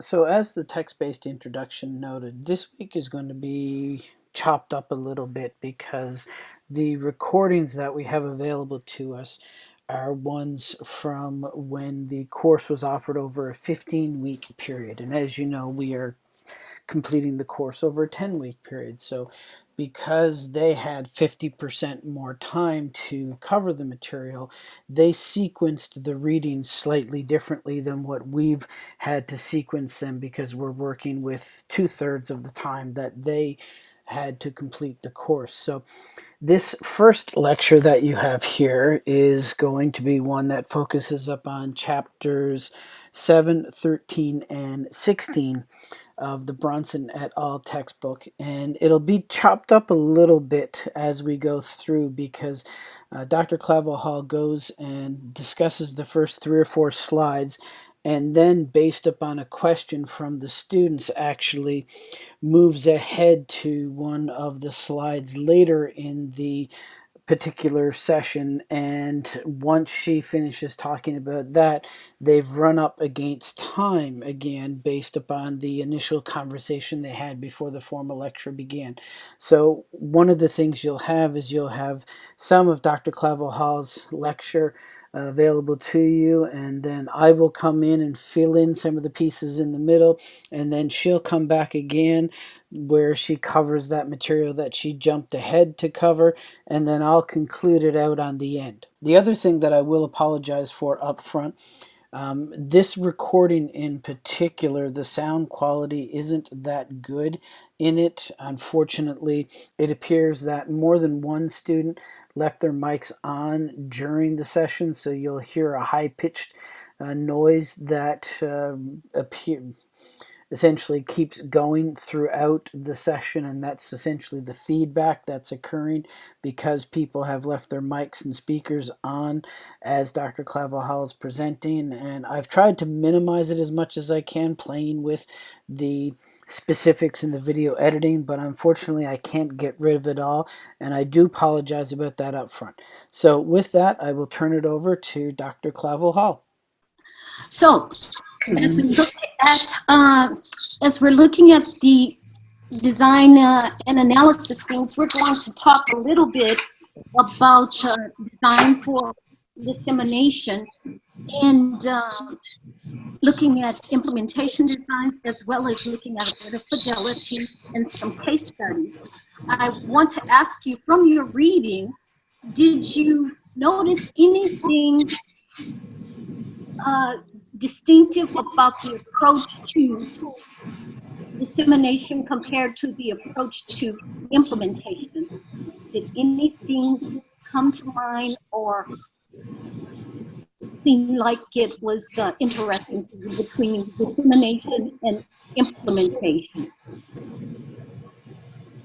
So as the text-based introduction noted, this week is going to be chopped up a little bit because the recordings that we have available to us are ones from when the course was offered over a 15 week period. And as you know, we are completing the course over a 10 week period. So because they had 50% more time to cover the material, they sequenced the readings slightly differently than what we've had to sequence them because we're working with two thirds of the time that they had to complete the course. So this first lecture that you have here is going to be one that focuses up on chapters 7, 13, and 16 of the Brownson et al. textbook and it'll be chopped up a little bit as we go through because uh, Dr. Clavel Hall goes and discusses the first three or four slides and then based upon a question from the students actually moves ahead to one of the slides later in the particular session and once she finishes talking about that they've run up against time again based upon the initial conversation they had before the formal lecture began so one of the things you'll have is you'll have some of Dr. Clavel Hall's lecture Uh, available to you and then I will come in and fill in some of the pieces in the middle and then she'll come back again where she covers that material that she jumped ahead to cover and then I'll conclude it out on the end. The other thing that I will apologize for up front um, this recording in particular, the sound quality isn't that good in it. Unfortunately, it appears that more than one student left their mics on during the session, so you'll hear a high-pitched uh, noise that uh, essentially keeps going throughout the session and that's essentially the feedback that's occurring because people have left their mics and speakers on as Dr. Clavel Hall is presenting and I've tried to minimize it as much as I can playing with the specifics in the video editing but unfortunately I can't get rid of it all and I do apologize about that up front. So with that I will turn it over to Dr. Clavel Hall. So as we look at, uh, as we're looking at the design uh, and analysis things, we're going to talk a little bit about uh, design for dissemination and um, looking at implementation designs as well as looking at fidelity and some case studies. I want to ask you from your reading, did you notice anything uh, distinctive about the approach to dissemination compared to the approach to implementation? Did anything come to mind or seem like it was uh, interesting between dissemination and implementation?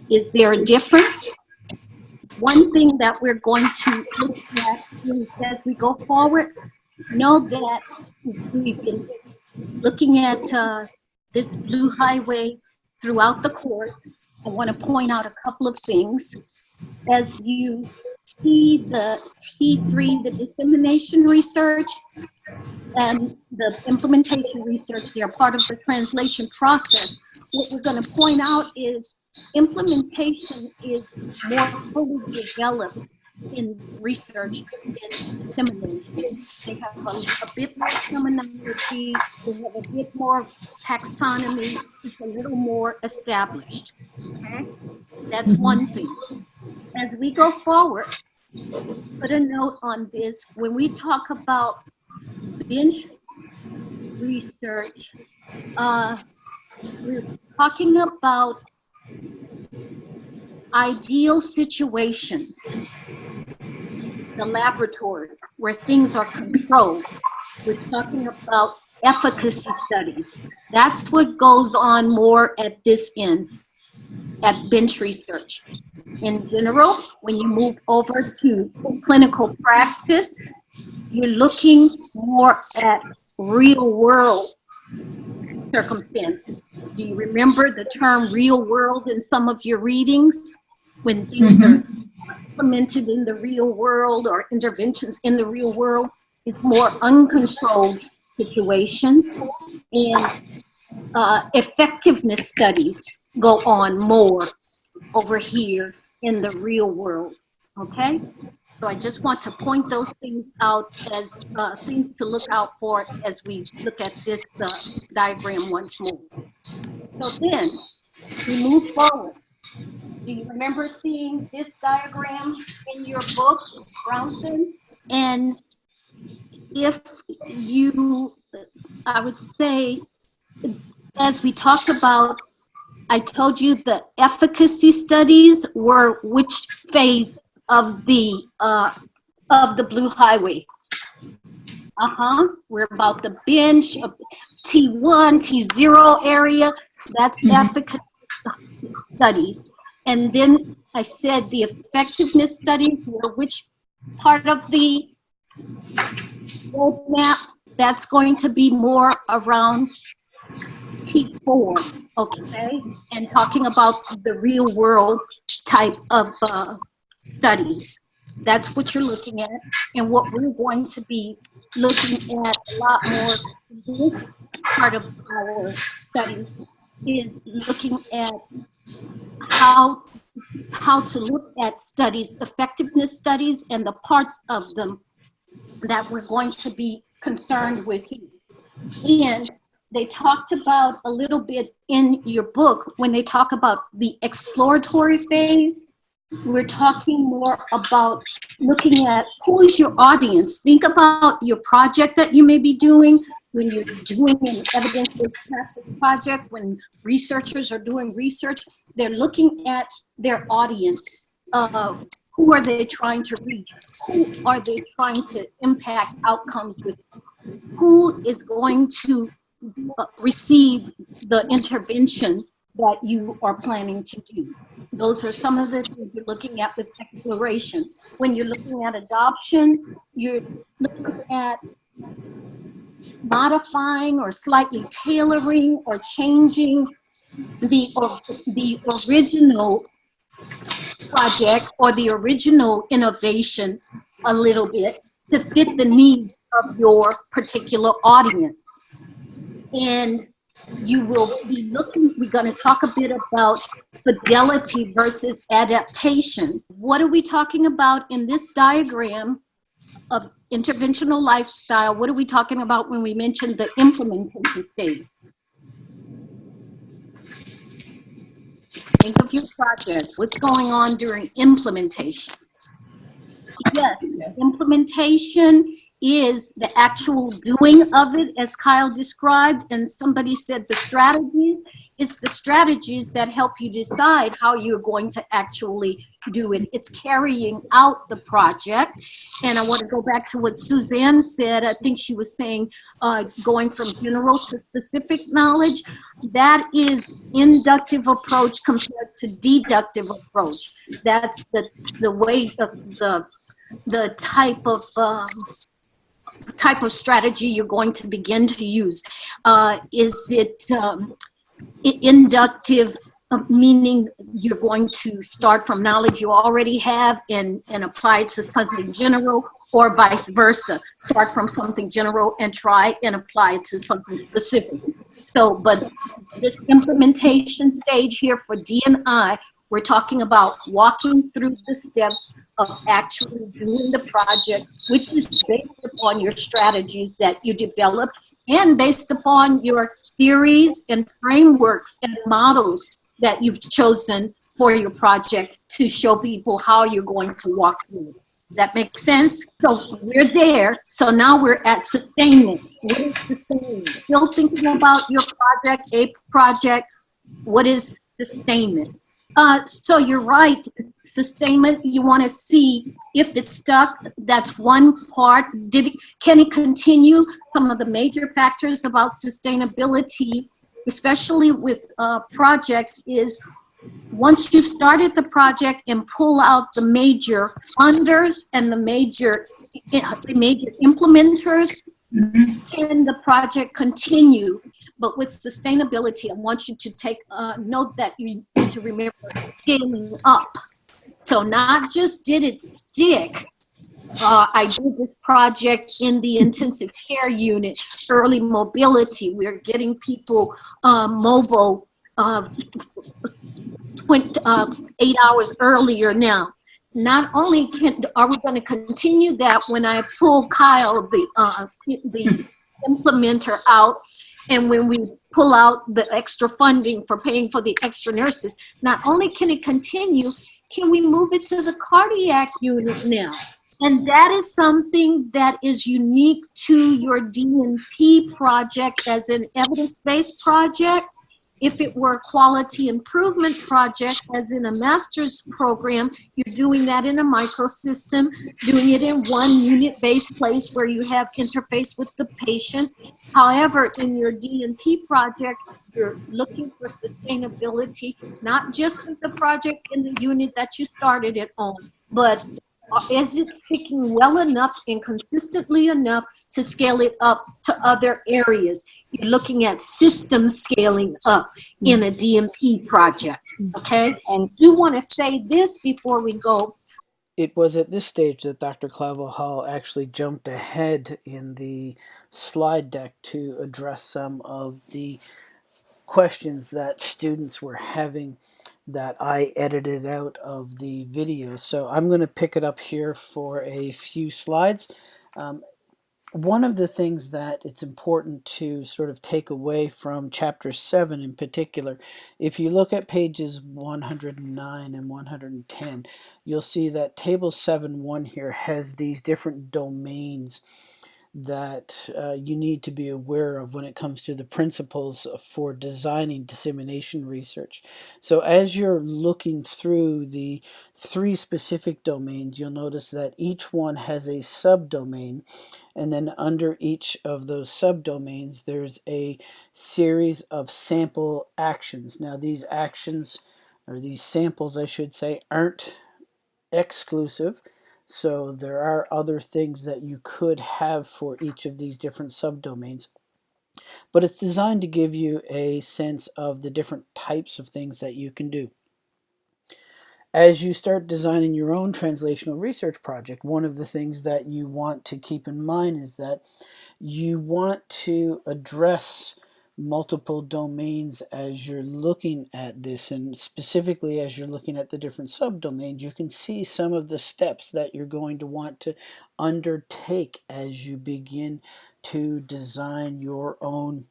Is there a difference? One thing that we're going to look at as we go forward know that we've been looking at uh, this blue highway throughout the course. I want to point out a couple of things. As you see the T3, the dissemination research, and the implementation research, they are part of the translation process. What we're going to point out is implementation is more fully developed in research and dissemination. They have a, a, bit more terminology, they have a bit more taxonomy, it's a little more established. Okay? That's one thing. As we go forward, put a note on this. When we talk about bench research, uh, we're talking about ideal situations, the laboratory where things are controlled. We're talking about efficacy studies. That's what goes on more at this end, at bench research. In general, when you move over to clinical practice, you're looking more at real world circumstances. Do you remember the term real world in some of your readings? when things mm -hmm. are implemented in the real world or interventions in the real world. It's more uncontrolled situations. And uh, effectiveness studies go on more over here in the real world, okay? So I just want to point those things out as uh, things to look out for as we look at this uh, diagram once more. So then, we move forward. Do you remember seeing this diagram in your book, Brownson? And if you, I would say, as we talked about, I told you the efficacy studies were which phase of the uh, of the Blue Highway. Uh-huh, we're about the bench of T1, T0 area. That's Mhm. efficacy studies. And then I said the effectiveness were which part of the roadmap? That's going to be more around T4, okay? And talking about the real world type of uh, studies. That's what you're looking at. And what we're going to be looking at a lot more, this part of our study is looking at how, how to look at studies, effectiveness studies, and the parts of them that we're going to be concerned with. And they talked about a little bit in your book when they talk about the exploratory phase. We're talking more about looking at who is your audience. Think about your project that you may be doing when you're doing an evidence-based project, when researchers are doing research, they're looking at their audience. Uh, who are they trying to reach? Who are they trying to impact outcomes with? Who is going to uh, receive the intervention that you are planning to do. Those are some of the things you're looking at with exploration. When you're looking at adoption, you're looking at modifying or slightly tailoring or changing the, or, the original project or the original innovation a little bit to fit the needs of your particular audience. And you will be looking, we're going to talk a bit about fidelity versus adaptation. What are we talking about in this diagram of interventional lifestyle? What are we talking about when we mention the implementation stage? Think of your project. What's going on during implementation? Yes, implementation is the actual doing of it, as Kyle described, and somebody said the strategies. It's the strategies that help you decide how you're going to actually do it. It's carrying out the project. And I want to go back to what Suzanne said. I think she was saying uh, going from general to specific knowledge. That is inductive approach compared to deductive approach. That's the, the way of the, the type of um, type of strategy you're going to begin to use. Uh, is it um, inductive, Um, meaning you're going to start from knowledge you already have and, and apply it to something general, or vice versa? Start from something general and try and apply it to something specific. So, but this implementation stage here for D&I, we're talking about walking through the steps of actually doing the project, which is based upon your strategies that you develop and based upon your theories and frameworks and models that you've chosen for your project to show people how you're going to walk through. That makes sense? So we're there. So now we're at sustainment. What is sustainment? Still thinking about your project, a project. What is sustainment? Uh, so you're right, sustainment, you want to see if it's stuck, that's one part. Did it, can it continue? Some of the major factors about sustainability, especially with uh, projects, is once you've started the project and pull out the major funders and the major, the major implementers, can the project continue? But with sustainability, I want you to take uh, note that you need to remember scaling up. So not just did it stick, uh, I did this project in the intensive care unit, early mobility. We're getting people um, mobile uh, 20, uh, eight hours earlier now. Not only can, are we going to continue that when I pull Kyle, the, uh, the implementer out, and when we pull out the extra funding for paying for the extra nurses, not only can it continue, can we move it to the cardiac unit now? And that is something that is unique to your DNP project as an evidence-based project. If it were a quality improvement project, as in a master's program, you're doing that in a microsystem, doing it in one unit-based place where you have interface with the patient. However, in your DNP project, you're looking for sustainability, not just with the project in the unit that you started it on, but is it picking well enough and consistently enough to scale it up to other areas? You're looking at system scaling up in a DNP project, okay? And do want to say this before we go. It was at this stage that Dr. Clavel Hall actually jumped ahead in the slide deck to address some of the questions that students were having that I edited out of the video. So I'm going to pick it up here for a few slides. Um, one of the things that it's important to sort of take away from chapter 7 in particular, if you look at pages 109 and 110, you'll see that table 7.1 here has these different domains that uh, you need to be aware of when it comes to the principles for designing dissemination research. So as you're looking through the three specific domains, you'll notice that each one has a subdomain and then under each of those subdomains there's a series of sample actions. Now these actions, or these samples I should say, aren't exclusive so there are other things that you could have for each of these different subdomains. But it's designed to give you a sense of the different types of things that you can do. As you start designing your own translational research project, one of the things that you want to keep in mind is that you want to address multiple domains as you're looking at this and specifically as you're looking at the different subdomains you can see some of the steps that you're going to want to undertake as you begin to design your own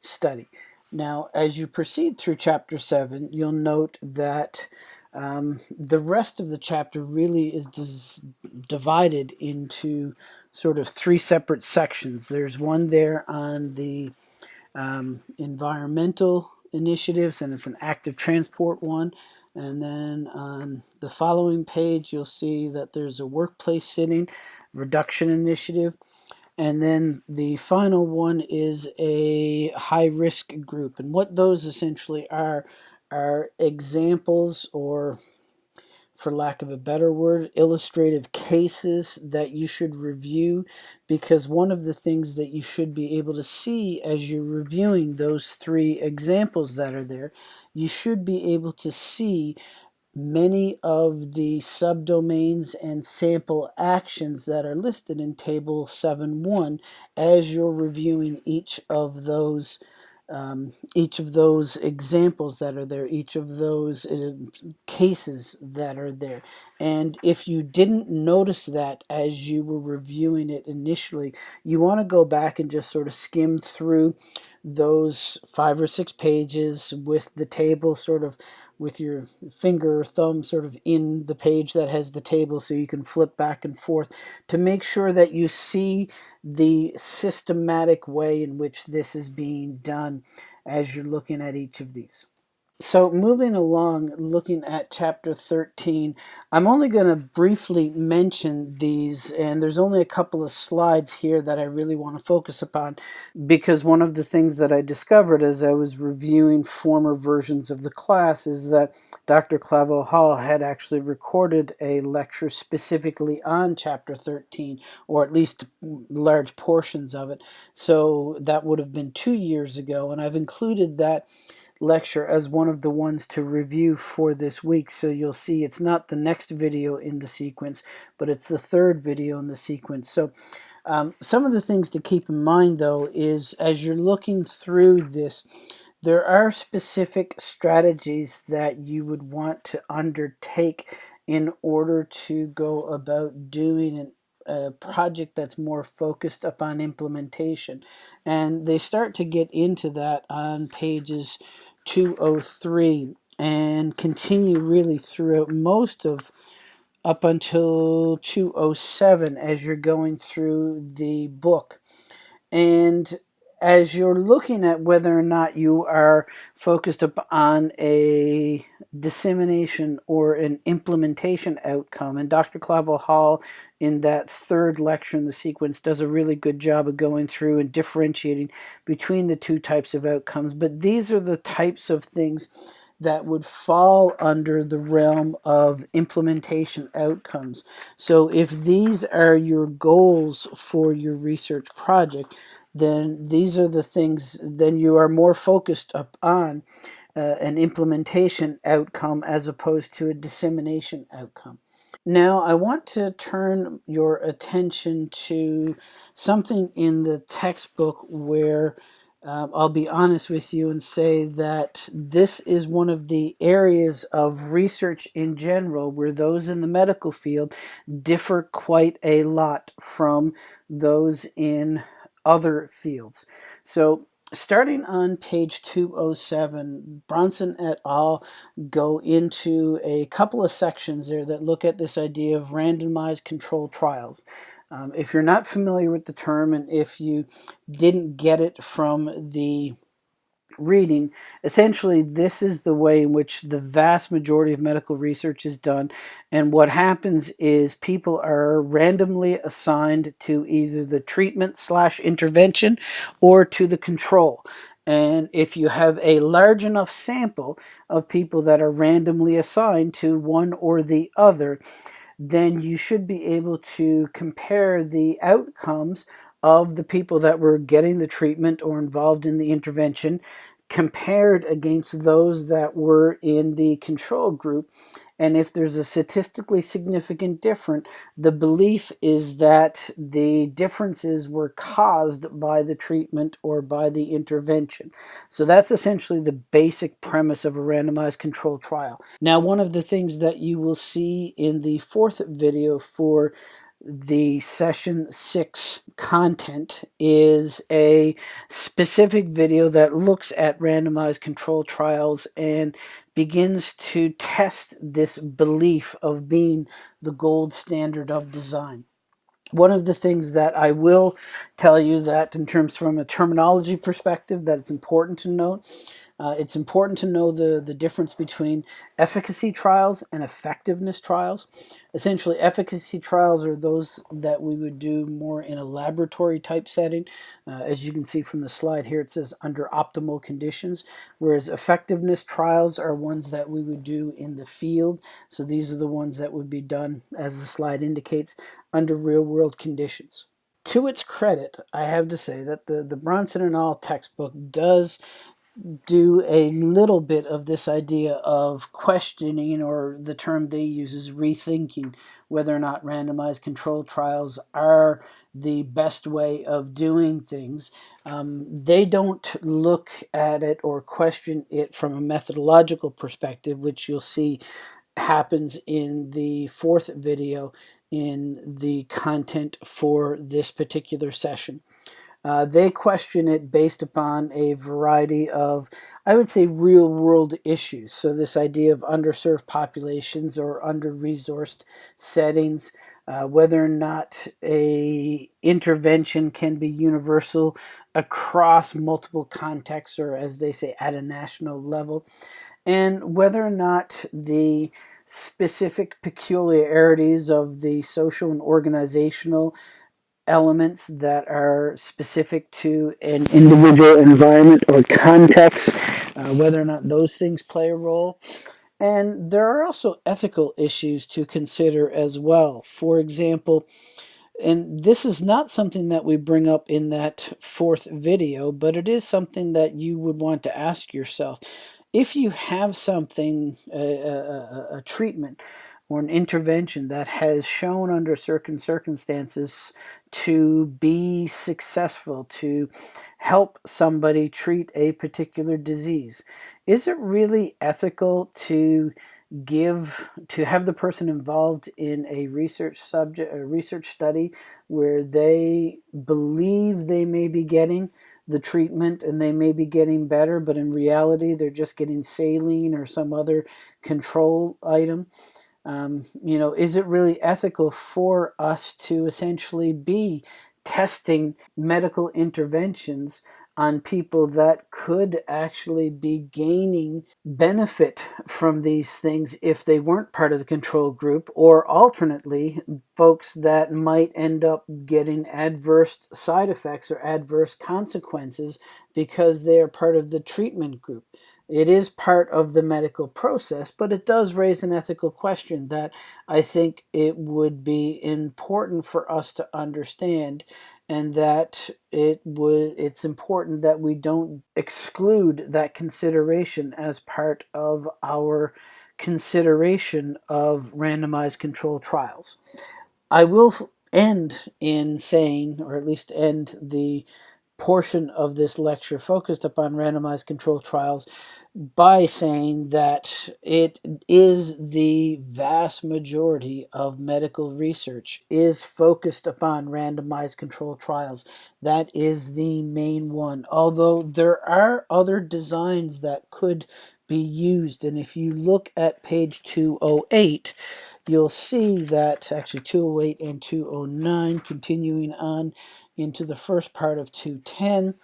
study. Now as you proceed through chapter 7 you'll note that um, the rest of the chapter really is divided into sort of three separate sections. There's one there on the um, environmental initiatives and it's an active transport one. And then on the following page you'll see that there's a workplace sitting reduction initiative. And then the final one is a high risk group. And what those essentially are are examples or for lack of a better word, illustrative cases that you should review because one of the things that you should be able to see as you're reviewing those three examples that are there, you should be able to see many of the subdomains and sample actions that are listed in table 7.1 as you're reviewing each of those um, each of those examples that are there, each of those uh, cases that are there. And if you didn't notice that as you were reviewing it initially, you want to go back and just sort of skim through those five or six pages with the table sort of with your finger or thumb sort of in the page that has the table so you can flip back and forth to make sure that you see the systematic way in which this is being done as you're looking at each of these. So moving along, looking at chapter 13, I'm only going to briefly mention these, and there's only a couple of slides here that I really want to focus upon, because one of the things that I discovered as I was reviewing former versions of the class is that Dr. Clavel Hall had actually recorded a lecture specifically on chapter 13, or at least large portions of it. So that would have been two years ago, and I've included that lecture as one of the ones to review for this week. So you'll see it's not the next video in the sequence, but it's the third video in the sequence. So um, some of the things to keep in mind though is as you're looking through this, there are specific strategies that you would want to undertake in order to go about doing an a project that's more focused upon implementation. And they start to get into that on pages 203 and continue really throughout most of up until 207 as you're going through the book. And as you're looking at whether or not you are focused upon a dissemination or an implementation outcome, and Dr. Clavel Hall in that third lecture in the sequence does a really good job of going through and differentiating between the two types of outcomes. But these are the types of things that would fall under the realm of implementation outcomes. So if these are your goals for your research project, then these are the things, then you are more focused upon uh, an implementation outcome as opposed to a dissemination outcome. Now, I want to turn your attention to something in the textbook where um, I'll be honest with you and say that this is one of the areas of research in general where those in the medical field differ quite a lot from those in other fields. So starting on page 207, Brownson et al. go into a couple of sections there that look at this idea of randomized controlled trials. Um, if you're not familiar with the term and if you didn't get it from the reading, essentially this is the way in which the vast majority of medical research is done. And what happens is people are randomly assigned to either the treatment slash intervention or to the control. And if you have a large enough sample of people that are randomly assigned to one or the other, then you should be able to compare the outcomes of the people that were getting the treatment or involved in the intervention compared against those that were in the control group. And if there's a statistically significant difference, the belief is that the differences were caused by the treatment or by the intervention. So that's essentially the basic premise of a randomized control trial. Now, one of the things that you will see in the fourth video for the session six content is a specific video that looks at randomized control trials and begins to test this belief of being the gold standard of design. One of the things that I will tell you that in terms from a terminology perspective that it's important to note uh, it's important to know the, the difference between efficacy trials and effectiveness trials. Essentially, efficacy trials are those that we would do more in a laboratory type setting. Uh, as you can see from the slide here, it says under optimal conditions, whereas effectiveness trials are ones that we would do in the field. So these are the ones that would be done, as the slide indicates, under real world conditions to its credit, I have to say that the, the Brownson and all textbook does do a little bit of this idea of questioning, or the term they use is rethinking whether or not randomized control trials are the best way of doing things. Um, they don't look at it or question it from a methodological perspective, which you'll see happens in the fourth video in the content for this particular session. Uh, they question it based upon a variety of, I would say, real world issues. So, this idea of underserved populations or under resourced settings, uh, whether or not a intervention can be universal across multiple contexts or, as they say, at a national level, and whether or not the specific peculiarities of the social and organizational elements that are specific to an individual environment or context, uh, whether or not those things play a role. And there are also ethical issues to consider as well. For example, and this is not something that we bring up in that fourth video, but it is something that you would want to ask yourself. If you have something, a, a, a treatment or an intervention that has shown under certain circumstances to be successful, to help somebody treat a particular disease, is it really ethical to give to have the person involved in a research subject a research study where they believe they may be getting the treatment and they may be getting better but in reality they're just getting saline or some other control item um, you know is it really ethical for us to essentially be testing medical interventions on people that could actually be gaining benefit from these things if they weren't part of the control group, or alternately, folks that might end up getting adverse side effects or adverse consequences because they are part of the treatment group. It is part of the medical process, but it does raise an ethical question that I think it would be important for us to understand and that it would it's important that we don't exclude that consideration as part of our consideration of randomized controlled trials. I will end in saying, or at least end the portion of this lecture focused upon randomized controlled trials by saying that it is the vast majority of medical research is focused upon randomized controlled trials. That is the main one. Although there are other designs that could be used. And if you look at page 208, you'll see that actually 208 and 209 continuing on into the first part of 210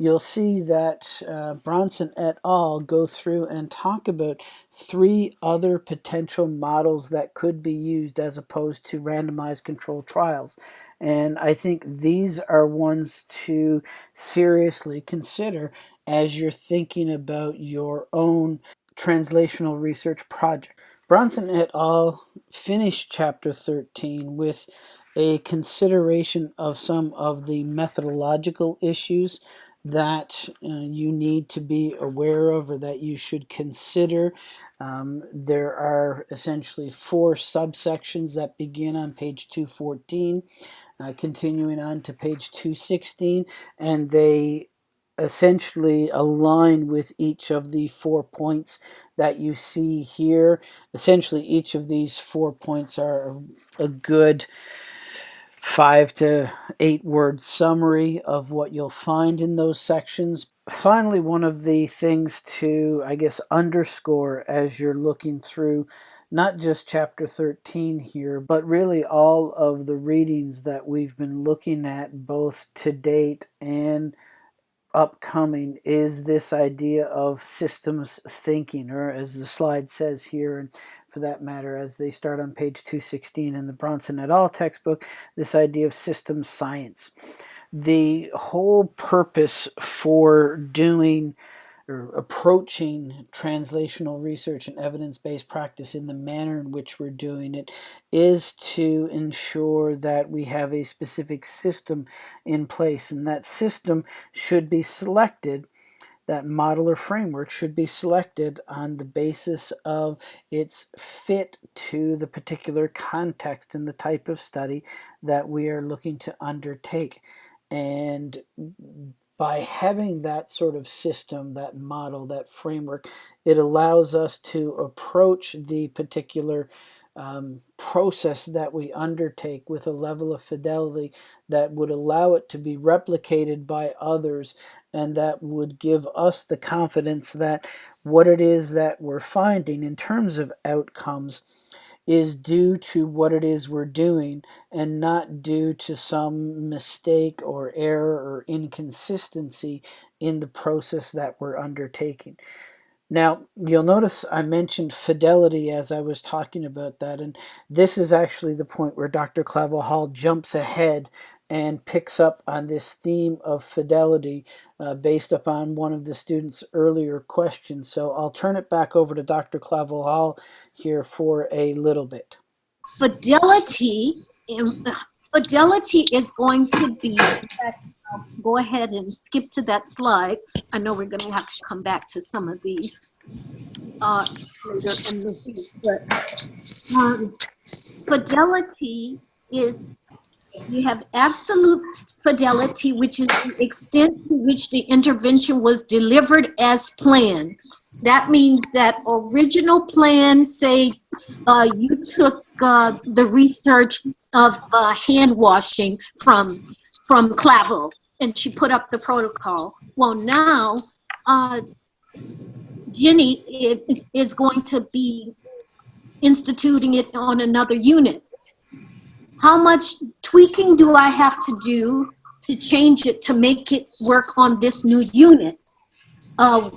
you'll see that uh, Brownson et al. go through and talk about three other potential models that could be used as opposed to randomized controlled trials. And I think these are ones to seriously consider as you're thinking about your own translational research project. Brownson et al. finished chapter 13 with a consideration of some of the methodological issues that uh, you need to be aware of or that you should consider. Um, there are essentially four subsections that begin on page 214, uh, continuing on to page 216, and they essentially align with each of the four points that you see here. Essentially, each of these four points are a good five to eight word summary of what you'll find in those sections. Finally, one of the things to, I guess, underscore as you're looking through not just chapter 13 here, but really all of the readings that we've been looking at both to date and upcoming is this idea of systems thinking, or as the slide says here, and for that matter, as they start on page 216 in the Brownson et al. textbook, this idea of systems science. The whole purpose for doing or approaching translational research and evidence-based practice in the manner in which we're doing it is to ensure that we have a specific system in place and that system should be selected that model or framework should be selected on the basis of its fit to the particular context and the type of study that we are looking to undertake. And by having that sort of system, that model, that framework, it allows us to approach the particular um, process that we undertake with a level of fidelity that would allow it to be replicated by others and that would give us the confidence that what it is that we're finding in terms of outcomes is due to what it is we're doing and not due to some mistake or error or inconsistency in the process that we're undertaking. Now, you'll notice I mentioned fidelity as I was talking about that, and this is actually the point where Dr. Hall jumps ahead and picks up on this theme of fidelity uh, based upon one of the students' earlier questions. So I'll turn it back over to Dr. Hall here for a little bit. Fidelity Fidelity is going to be, go ahead and skip to that slide. I know we're going to have to come back to some of these uh, later in the week, but um, fidelity is you have absolute fidelity, which is the extent to which the intervention was delivered as planned. That means that original plan, say uh, you took uh, the research of uh, hand washing from, from Clavel and she put up the protocol. Well, now uh, Jenny is going to be instituting it on another unit. How much tweaking do I have to do to change it to make it work on this new unit? Uh,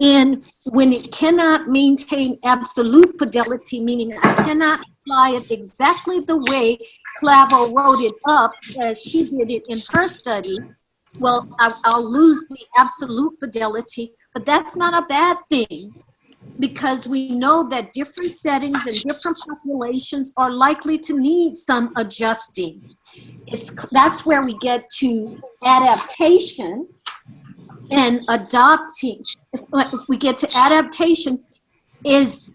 and when it cannot maintain absolute fidelity, meaning I cannot apply it exactly the way Clavel wrote it up as she did it in her study, well, I'll lose the absolute fidelity, but that's not a bad thing because we know that different settings and different populations are likely to need some adjusting. It's that's where we get to adaptation and adopting. We get to adaptation is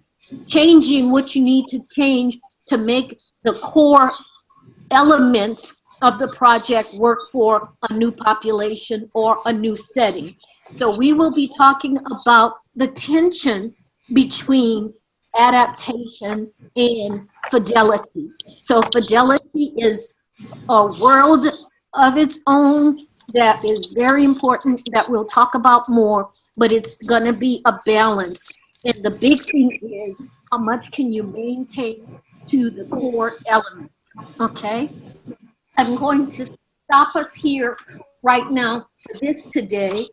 changing what you need to change to make the core elements of the project work for a new population or a new setting. So we will be talking about the tension between adaptation and fidelity. So fidelity is a world of its own that is very important that we'll talk about more, but it's gonna be a balance. And the big thing is how much can you maintain to the core elements, okay? I'm going to stop us here right now for this today.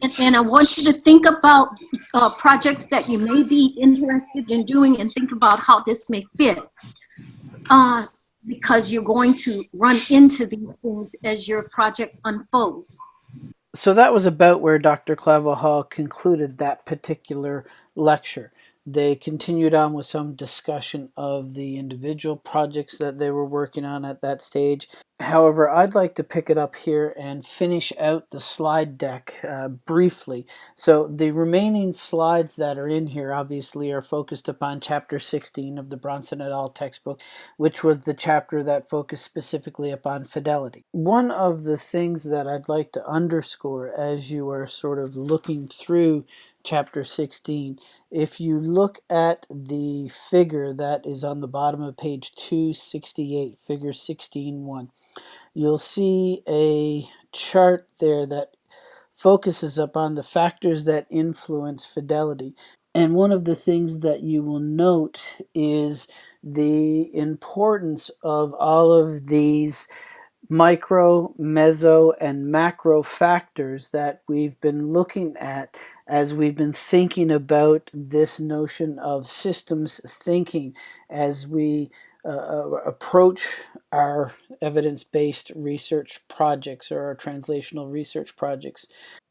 And, and I want you to think about uh, projects that you may be interested in doing and think about how this may fit. Uh, because you're going to run into these things as your project unfolds. So that was about where Dr. Clavel Hall concluded that particular lecture. They continued on with some discussion of the individual projects that they were working on at that stage. However, I'd like to pick it up here and finish out the slide deck uh, briefly. So the remaining slides that are in here obviously are focused upon chapter 16 of the Brownson et al. textbook, which was the chapter that focused specifically upon fidelity. One of the things that I'd like to underscore as you are sort of looking through chapter 16. If you look at the figure that is on the bottom of page 268, figure 16.1, you'll see a chart there that focuses upon the factors that influence fidelity. And one of the things that you will note is the importance of all of these micro, meso, and macro factors that we've been looking at as we've been thinking about this notion of systems thinking as we uh, uh approach our evidence-based research projects or our translational research projects.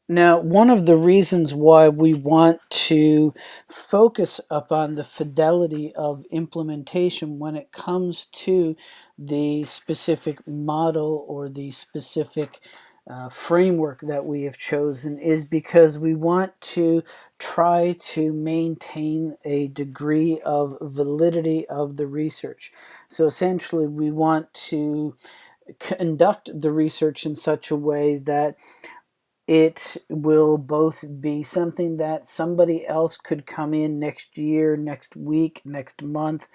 Now, one of the reasons why we want to focus upon the fidelity of implementation when it comes to the specific model or the specific uh, framework that we have chosen is because we want to try to maintain a degree of validity of the research. So essentially we want to conduct the research in such a way that it will both be something that somebody else could come in next year, next week, next month,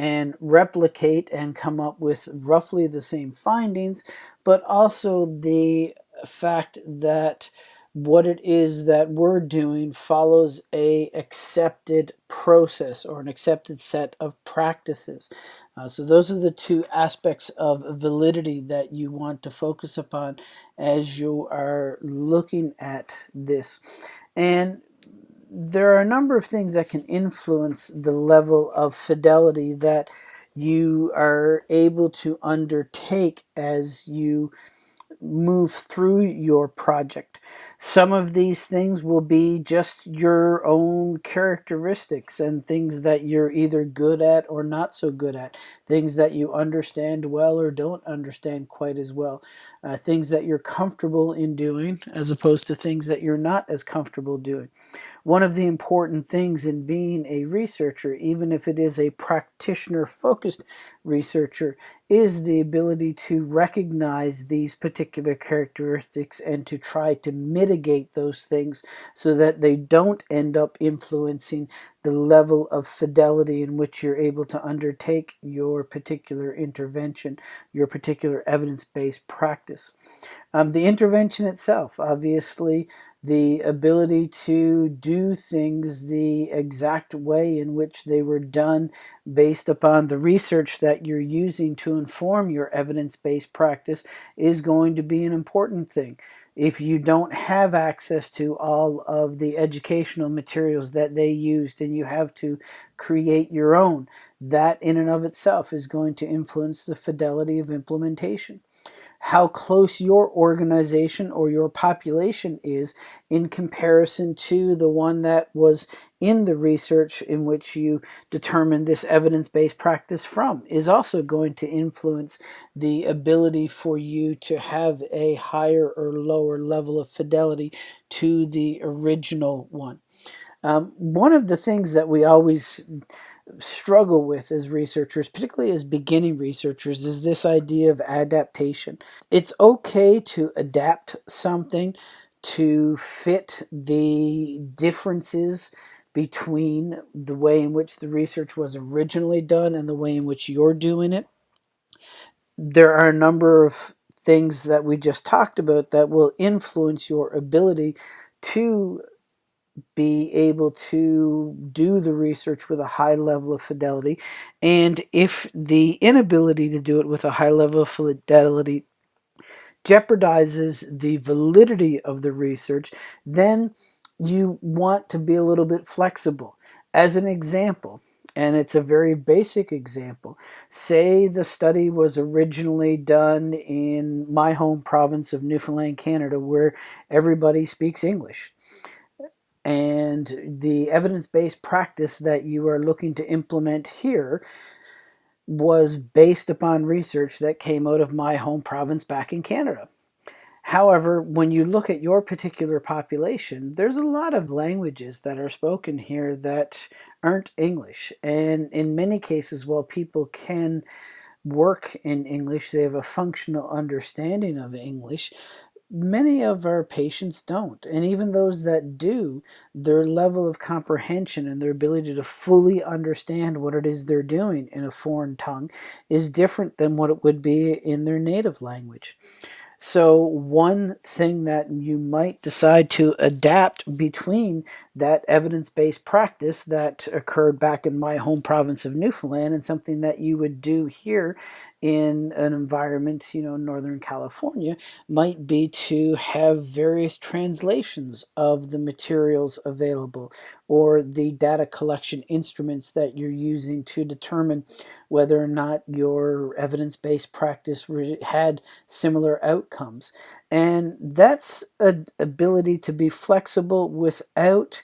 and replicate and come up with roughly the same findings, but also the fact that what it is that we're doing follows a accepted process or an accepted set of practices. Uh, so those are the two aspects of validity that you want to focus upon as you are looking at this. And there are a number of things that can influence the level of fidelity that you are able to undertake as you move through your project. Some of these things will be just your own characteristics and things that you're either good at or not so good at, things that you understand well or don't understand quite as well, uh, things that you're comfortable in doing as opposed to things that you're not as comfortable doing. One of the important things in being a researcher, even if it is a practitioner focused researcher, is the ability to recognize these particular characteristics and to try to mitigate those things so that they don't end up influencing the level of fidelity in which you're able to undertake your particular intervention, your particular evidence-based practice. Um, the intervention itself, obviously, the ability to do things the exact way in which they were done based upon the research that you're using to inform your evidence-based practice is going to be an important thing. If you don't have access to all of the educational materials that they used and you have to create your own, that in and of itself is going to influence the fidelity of implementation how close your organization or your population is in comparison to the one that was in the research in which you determined this evidence-based practice from is also going to influence the ability for you to have a higher or lower level of fidelity to the original one. Um, one of the things that we always struggle with as researchers, particularly as beginning researchers, is this idea of adaptation. It's okay to adapt something to fit the differences between the way in which the research was originally done and the way in which you're doing it. There are a number of things that we just talked about that will influence your ability to be able to do the research with a high level of fidelity. And if the inability to do it with a high level of fidelity jeopardizes the validity of the research, then you want to be a little bit flexible. As an example, and it's a very basic example. Say the study was originally done in my home province of Newfoundland, Canada, where everybody speaks English and the evidence-based practice that you are looking to implement here was based upon research that came out of my home province back in Canada. However, when you look at your particular population, there's a lot of languages that are spoken here that aren't English. And in many cases, while people can work in English, they have a functional understanding of English, many of our patients don't. And even those that do, their level of comprehension and their ability to fully understand what it is they're doing in a foreign tongue is different than what it would be in their native language. So one thing that you might decide to adapt between that evidence-based practice that occurred back in my home province of Newfoundland and something that you would do here in an environment, you know, Northern California, might be to have various translations of the materials available or the data collection instruments that you're using to determine whether or not your evidence-based practice had similar outcomes. And that's an ability to be flexible without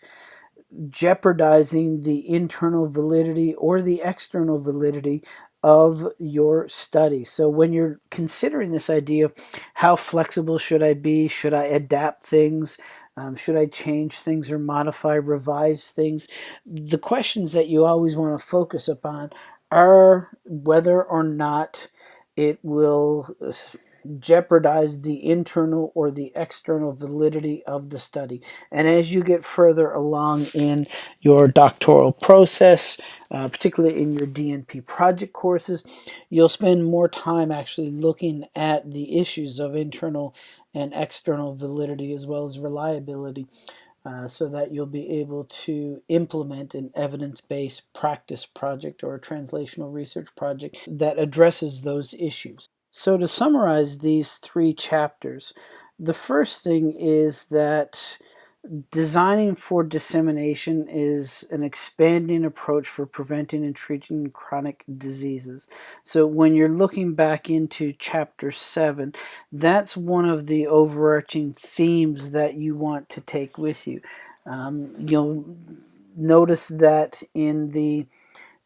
jeopardizing the internal validity or the external validity of your study. So when you're considering this idea of how flexible should I be, should I adapt things, um, should I change things or modify, revise things, the questions that you always want to focus upon are whether or not it will uh, jeopardize the internal or the external validity of the study. And as you get further along in your doctoral process, uh, particularly in your DNP project courses, you'll spend more time actually looking at the issues of internal and external validity as well as reliability. Uh, so that you'll be able to implement an evidence-based practice project or a translational research project that addresses those issues. So to summarize these three chapters, the first thing is that Designing for dissemination is an expanding approach for preventing and treating chronic diseases. So when you're looking back into chapter 7, that's one of the overarching themes that you want to take with you. Um, you'll notice that in the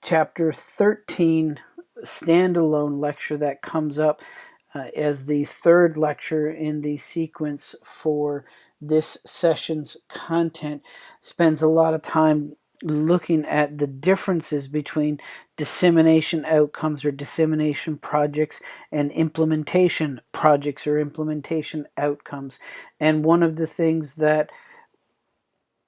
chapter 13 standalone lecture that comes up uh, as the third lecture in the sequence for this session's content spends a lot of time looking at the differences between dissemination outcomes or dissemination projects and implementation projects or implementation outcomes. And one of the things that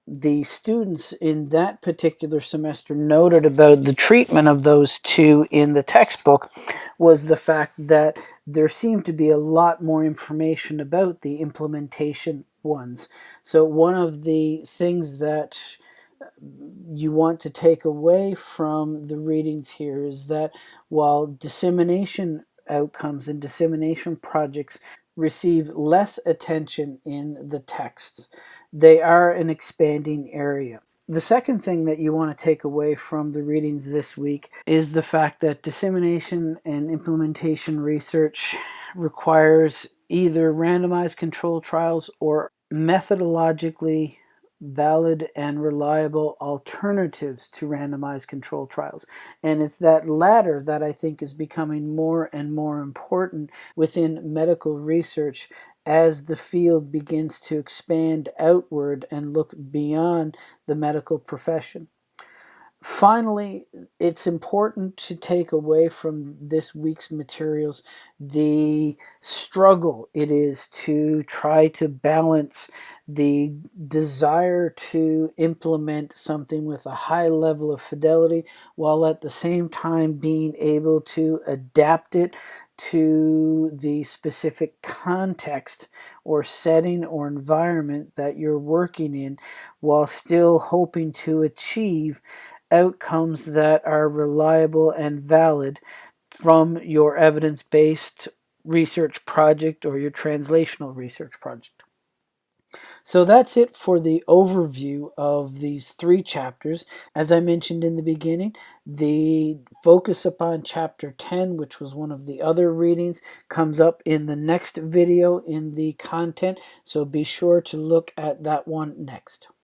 the students in that particular semester noted about the treatment of those two in the textbook was the fact that there seemed to be a lot more information about the implementation ones. So one of the things that uh, you want to take away from the readings here is that while dissemination outcomes and dissemination projects receive less attention in the texts, they are an expanding area. The second thing that you want to take away from the readings this week is the fact that dissemination and implementation research requires either randomized control trials or methodologically valid and reliable alternatives to randomized control trials. And it's that latter that I think is becoming more and more important within medical research as the field begins to expand outward and look beyond the medical profession. Finally, it's important to take away from this week's materials the struggle it is to try to balance the desire to implement something with a high level of fidelity while at the same time being able to adapt it to the specific context or setting or environment that you're working in while still hoping to achieve outcomes that are reliable and valid from your evidence-based research project or your translational research project. So that's it for the overview of these three chapters. As I mentioned in the beginning, the focus upon chapter 10, which was one of the other readings, comes up in the next video in the content. So be sure to look at that one next.